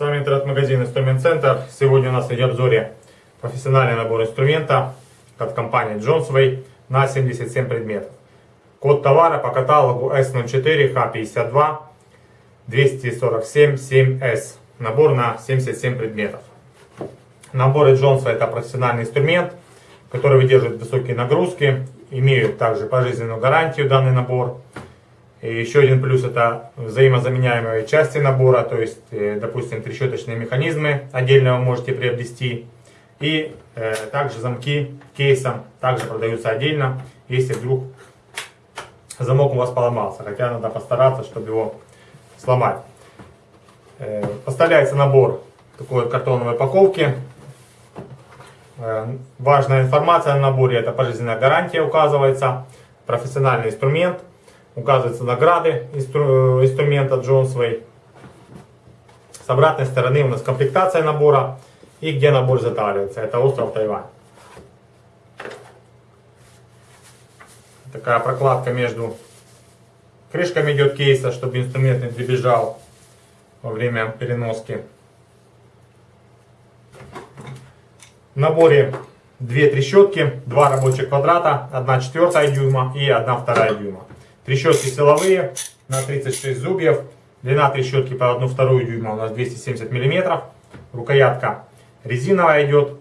С вами интернет-магазин Инструмент Центр. Сегодня у нас в обзоре профессиональный набор инструмента от компании Johnsway на 77 предметов. Код товара по каталогу S04H52 247 7S. Набор на 77 предметов. Наборы Johnsway это профессиональный инструмент, который выдерживает высокие нагрузки, имеют также пожизненную гарантию данный набор. И еще один плюс это взаимозаменяемые части набора, то есть, э, допустим, трещоточные механизмы отдельно вы можете приобрести. И э, также замки кейсом также продаются отдельно, если вдруг замок у вас поломался. Хотя надо постараться, чтобы его сломать. Э, поставляется набор такой вот картоновой упаковки. Э, важная информация на наборе, это пожизненная гарантия указывается, профессиональный инструмент, указываются награды инстру, инструмента Джонсвей. С обратной стороны у нас комплектация набора и где набор затаривается, это остров Тайвань. Такая прокладка между крышками идет кейса, чтобы инструмент не дребезжал во время переноски. В наборе две трещотки, два рабочих квадрата, 1 четвертая дюйма и 1 вторая дюйма. Трещотки силовые на 36 зубьев. Длина трещотки по 1 вторую дюйма у нас 270 мм. Рукоятка резиновая идет.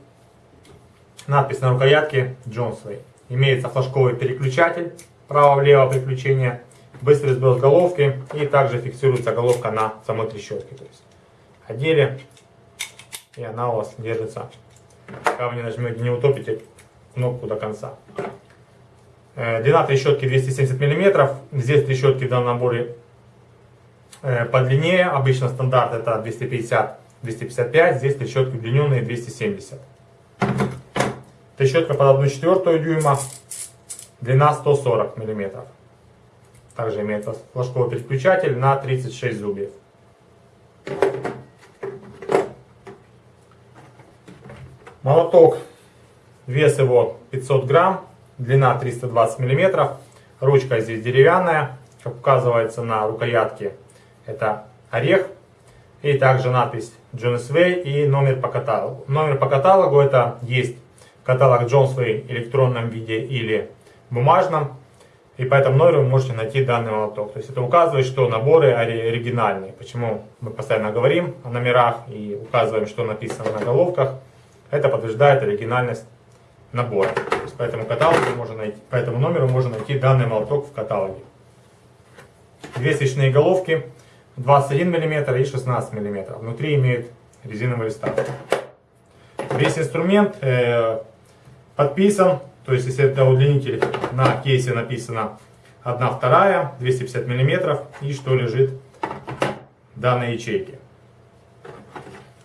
Надпись на рукоятке Джонсвей. Имеется флажковый переключатель право-влево переключение. Быстрый сброс головки и также фиксируется головка на самой трещотке. То есть одели и она у вас держится Пока вы не нажмете, не утопите кнопку до конца. Э, длина трещотки 270 мм. Здесь трещотки в данном наборе э, подлиннее. Обычно стандарт это 250-255. Здесь трещотки удлиненные 270. Трещотка под 1 четвертую дюйма. Длина 140 мм. Также имеется флажковый переключатель на 36 зубьев. Молоток, вес его 500 грамм, длина 320 миллиметров. Ручка здесь деревянная, как указывается на рукоятке. Это орех. И также надпись Way и номер по каталогу. Номер по каталогу это есть каталог Way в электронном виде или бумажном. И по этому номеру вы можете найти данный молоток. То есть это указывает, что наборы оригинальные. Почему мы постоянно говорим о номерах и указываем, что написано на головках. Это подтверждает оригинальность есть по этому каталогу можно найти, по этому номеру можно найти данный молоток в каталоге. Две свечные головки 21 мм и 16 мм. Внутри имеют резиновый вставки. Весь инструмент э, подписан, то есть если это удлинитель, на кейсе написано 1 вторая, 250 мм и что лежит в данной ячейке.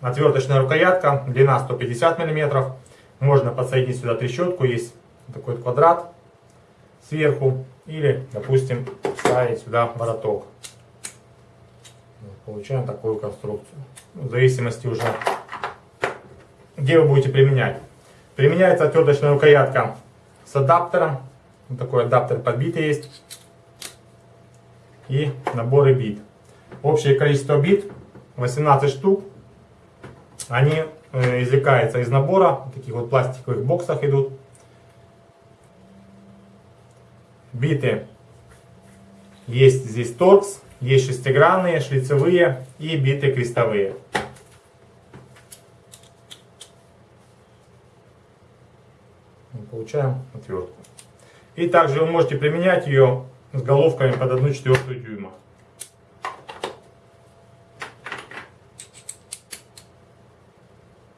Отверточная рукоятка, длина 150 мм. Можно подсоединить сюда трещотку, есть такой квадрат сверху. Или, допустим, ставить сюда вороток. Получаем такую конструкцию. В зависимости уже, где вы будете применять. Применяется отверточная рукоятка с адаптером. Вот такой адаптер подбитый есть. И наборы бит. Общее количество бит 18 штук. Они извлекаются из набора, в таких вот пластиковых боксах идут. Биты есть здесь торкс, есть шестигранные, шлицевые и биты крестовые. Получаем отвертку. И также вы можете применять ее с головками под 1 четвертую дюйма.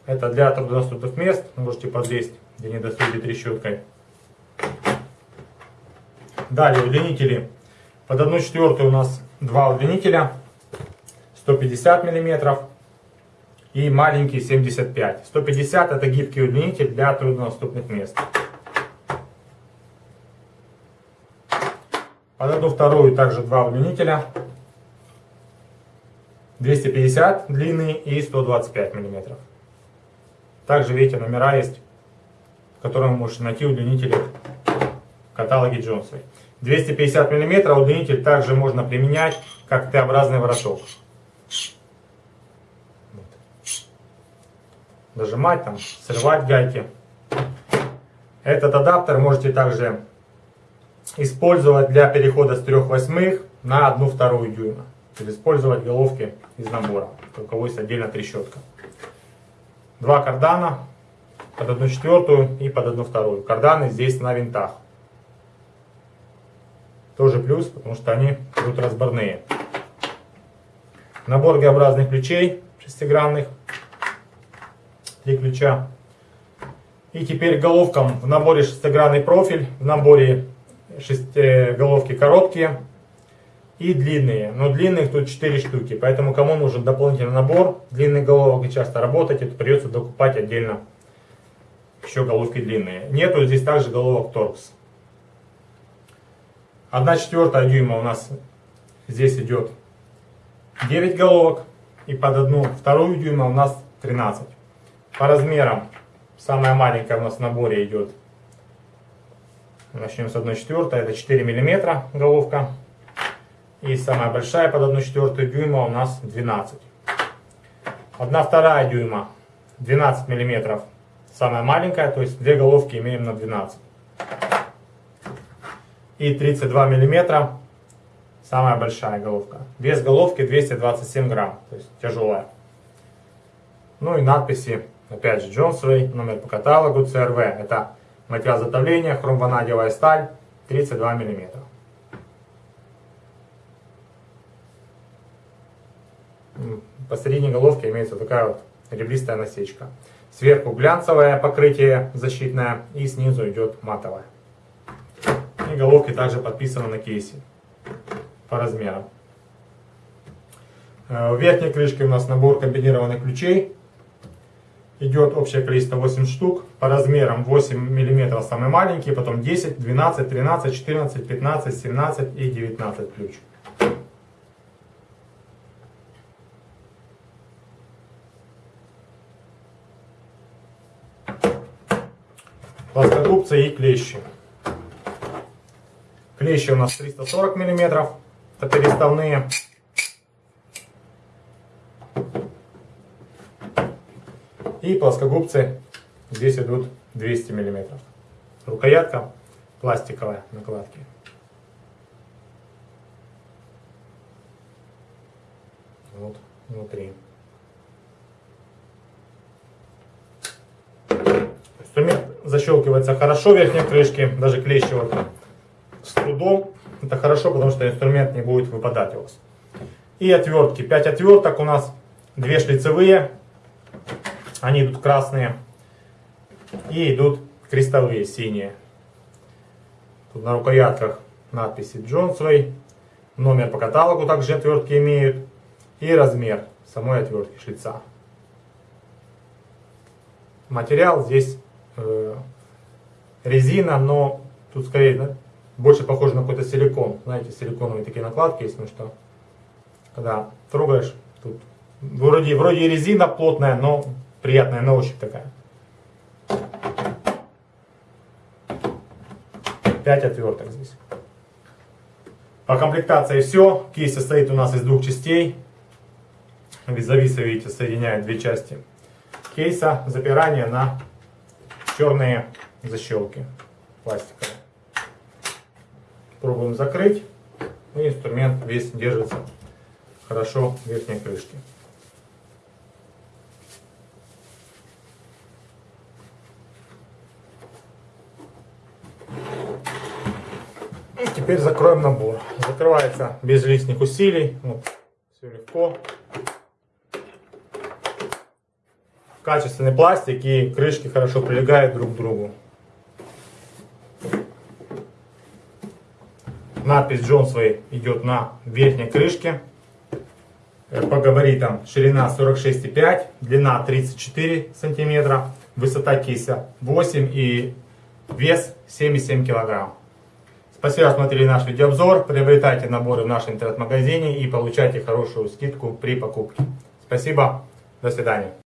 Это для труднодоступных мест. Можете подлезть, где не достаете трещоткой. Далее удлинители. Под 1 четвертую у нас два удлинителя. 150 миллиметров и маленький 75. 150 это гибкий удлинитель для труднодоступных мест. Под одну вторую также два удлинителя. 250 длины и 125 миллиметров. Также, видите, номера есть, которые вы можете найти удлинители в каталоге Джонса. 250 мм удлинитель также можно применять как Т-образный вороток. дожимать, там, срывать гайки. Этот адаптер можете также использовать для перехода с 3 восьмых на 1 вторую дюйма. Или использовать головки из набора. У кого есть отдельно трещотка. Два кардана под 1 четвертую и под 1 вторую. Карданы здесь на винтах. Тоже плюс, потому что они будут разборные. Набор Г-образных ключей шестигранных. Три ключа. И теперь головкам в наборе шестигранный профиль, в наборе шести, э, головки короткие и длинные. Но длинных тут 4 штуки, поэтому кому нужен дополнительный набор длинных головок и часто работать, это придется докупать отдельно еще головки длинные. Нету здесь также головок торкс. 1 четвертая дюйма у нас здесь идет 9 головок. И под одну вторую дюйма у нас 13. По размерам самая маленькая у нас в наборе идет. Начнем с 1 четвертой. Это 4 миллиметра головка. И самая большая под 1 четвертую дюйма у нас 12. 1 вторая дюйма 12 миллиметров самая маленькая, то есть две головки имеем на 12. И 32 миллиметра самая большая головка. Вес головки 227 грамм, то есть тяжелая. Ну и надписи, опять же, Джонсовый, номер по каталогу, CRV. Это материал затовления, хромванадиевая сталь, 32 миллиметра. Посередине головки имеется такая вот ребристая насечка. Сверху глянцевое покрытие защитное и снизу идет матовое. И головки также подписаны на кейсе по размерам. Э, в верхней крышке у нас набор комбинированных ключей. Идет общее количество 8 штук. По размерам 8 мм самый маленький, потом 10, 12, 13, 14, 15, 17 и 19 ключ. Плоскогубцы и клещи. Клещи у нас 340 мм, это переставные. И плоскогубцы здесь идут 200 мм. Рукоятка пластиковая накладки. Вот внутри. Инструмент защелкивается хорошо верхней крышки, даже клещи вот с трудом. Это хорошо, потому что инструмент не будет выпадать у вас. И отвертки. 5 отверток у нас, 2 шлицевые, они идут красные. И идут крестовые, синие. Тут на рукоятках надписи Джонсвей. Номер по каталогу также отвертки имеют. И размер самой отвертки шлица. Материал здесь резина, но тут скорее да, больше похоже на какой-то силикон. Знаете, силиконовые такие накладки есть, ну что, когда трогаешь, тут вроде, вроде резина плотная, но приятная на ощупь такая. 5 отверток здесь. По комплектации все. Кейс состоит у нас из двух частей. Визависа, видите, соединяет две части кейса. Запирание на черные защелки пластиковые. Пробуем закрыть. И инструмент весь держится хорошо в верхней крышке. И теперь закроем набор. Закрывается без лишних усилий. Вот, все легко. Качественный пластик и крышки хорошо прилегают друг к другу. Надпись Джонсвей идет на верхней крышке. Э, по габаритам ширина 46,5, длина 34 сантиметра, высота кейса 8 и вес 7,7 килограмм. Спасибо, что смотрели наш видеообзор. Приобретайте наборы в нашем интернет-магазине и получайте хорошую скидку при покупке. Спасибо, до свидания.